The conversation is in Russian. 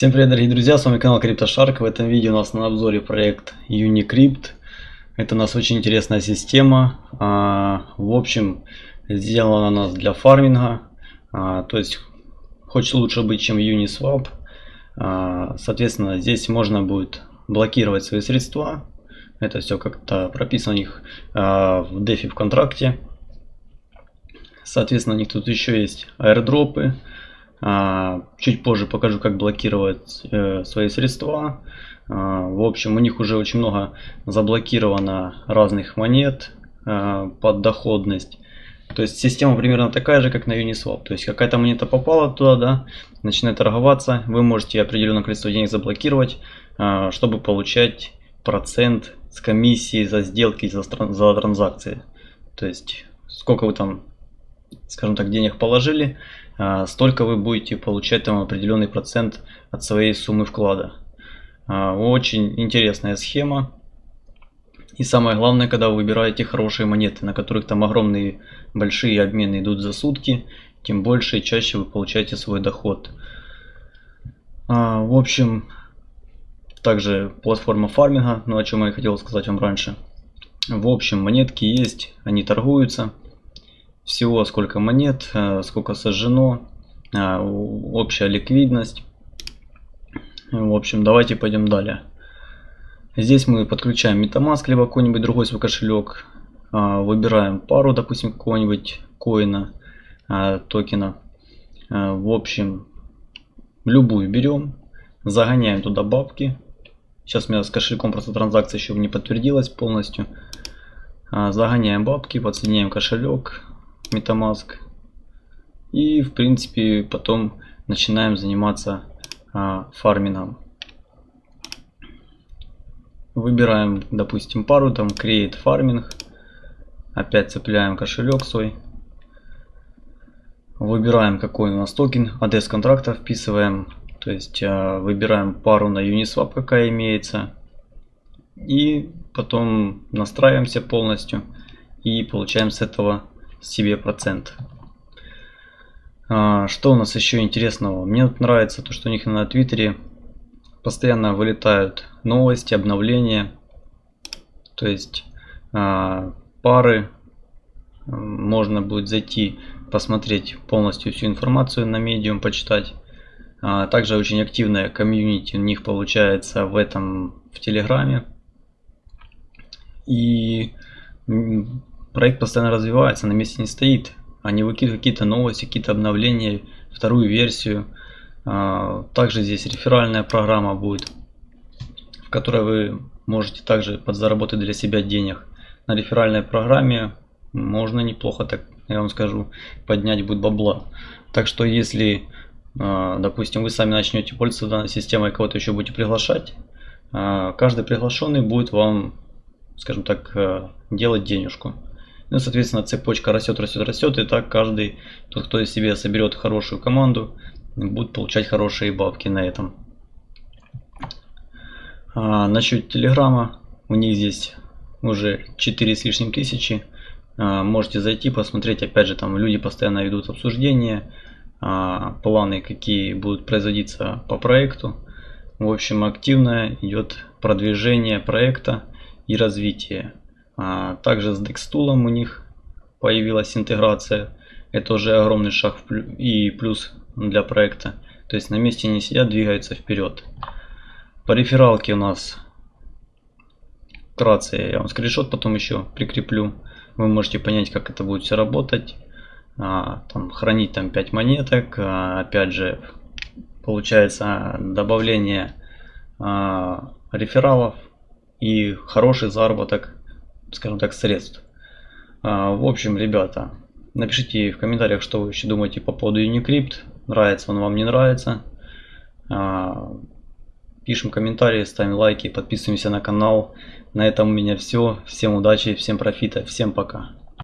Всем привет, дорогие друзья, с вами канал CryptoShark. В этом видео у нас на обзоре проект Unicrypt. Это у нас очень интересная система. А, в общем, сделана она нас для фарминга. А, то есть, хочет лучше быть, чем Uniswap. А, соответственно, здесь можно будет блокировать свои средства. Это все как-то прописано у них в DeFi в контракте. Соответственно, у них тут еще есть аирдропы. Чуть позже покажу, как блокировать э, свои средства. А, в общем, у них уже очень много заблокировано разных монет а, под доходность. То есть система примерно такая же, как на Uniswap. То есть какая-то монета попала туда, да, начинает торговаться, вы можете определенное количество денег заблокировать, чтобы получать процент с комиссии за сделки, за, за транзакции. То есть сколько вы там, скажем так, денег положили, а, столько вы будете получать там определенный процент от своей суммы вклада. А, очень интересная схема. И самое главное, когда вы выбираете хорошие монеты, на которых там огромные большие обмены идут за сутки, тем больше и чаще вы получаете свой доход. А, в общем, также платформа фарминга, ну о чем я хотел сказать вам раньше. В общем, монетки есть, они торгуются всего сколько монет, э, сколько сожжено, э, общая ликвидность. В общем, давайте пойдем далее. Здесь мы подключаем MetaMask, либо какой-нибудь другой свой кошелек. Э, выбираем пару, допустим, какого-нибудь коина, токена. В общем, любую берем, загоняем туда бабки. Сейчас у меня с кошельком просто транзакция еще не подтвердилась полностью. Загоняем бабки, подсоединяем кошелек, MetaMask. И в принципе потом начинаем заниматься а, фармингом. Выбираем, допустим, пару, там Create Farming. Опять цепляем кошелек свой. Выбираем какой у нас токен, адрес контракта вписываем. То есть а, выбираем пару на Uniswap, какая имеется. И потом настраиваемся полностью. И получаем с этого себе процент. А, что у нас еще интересного? Мне нравится то, что у них на Твиттере постоянно вылетают новости, обновления. То есть а, пары можно будет зайти, посмотреть полностью всю информацию на медиум, почитать. А, также очень активная комьюнити у них получается в этом в Телеграме. И проект постоянно развивается, на месте не стоит. Они выкидывают какие-то новости, какие-то обновления, вторую версию. А, также здесь реферальная программа будет, в которой вы можете также подзаработать для себя денег. На реферальной программе можно неплохо, так я вам скажу, поднять будет бабла. Так что если, а, допустим, вы сами начнете пользоваться данной системой, кого-то еще будете приглашать, а, каждый приглашенный будет вам, скажем так, делать денежку. Ну, соответственно, цепочка растет, растет, растет, и так каждый, тот, кто из себя соберет хорошую команду, будет получать хорошие бабки на этом. А, насчет Телеграма, у них здесь уже 4 с лишним тысячи. А, можете зайти, посмотреть, опять же, там люди постоянно ведут обсуждения, а, планы, какие будут производиться по проекту. В общем, активно идет продвижение проекта и развитие. А, также с Dextool у них появилась интеграция. Это уже огромный шаг и плюс для проекта. То есть на месте не сидят, двигаются вперед. По рефералке у нас вкратце я вам скриншот потом еще прикреплю. Вы можете понять, как это будет все работать. А, там, хранить там 5 монеток. А, опять же, получается добавление рефералов и хороший заработок скажем так, средств. А, в общем, ребята, напишите в комментариях, что вы еще думаете по поводу Unicrypt. Нравится он вам, не нравится. А, пишем комментарии, ставим лайки, подписываемся на канал. На этом у меня все. Всем удачи, всем профита, всем пока.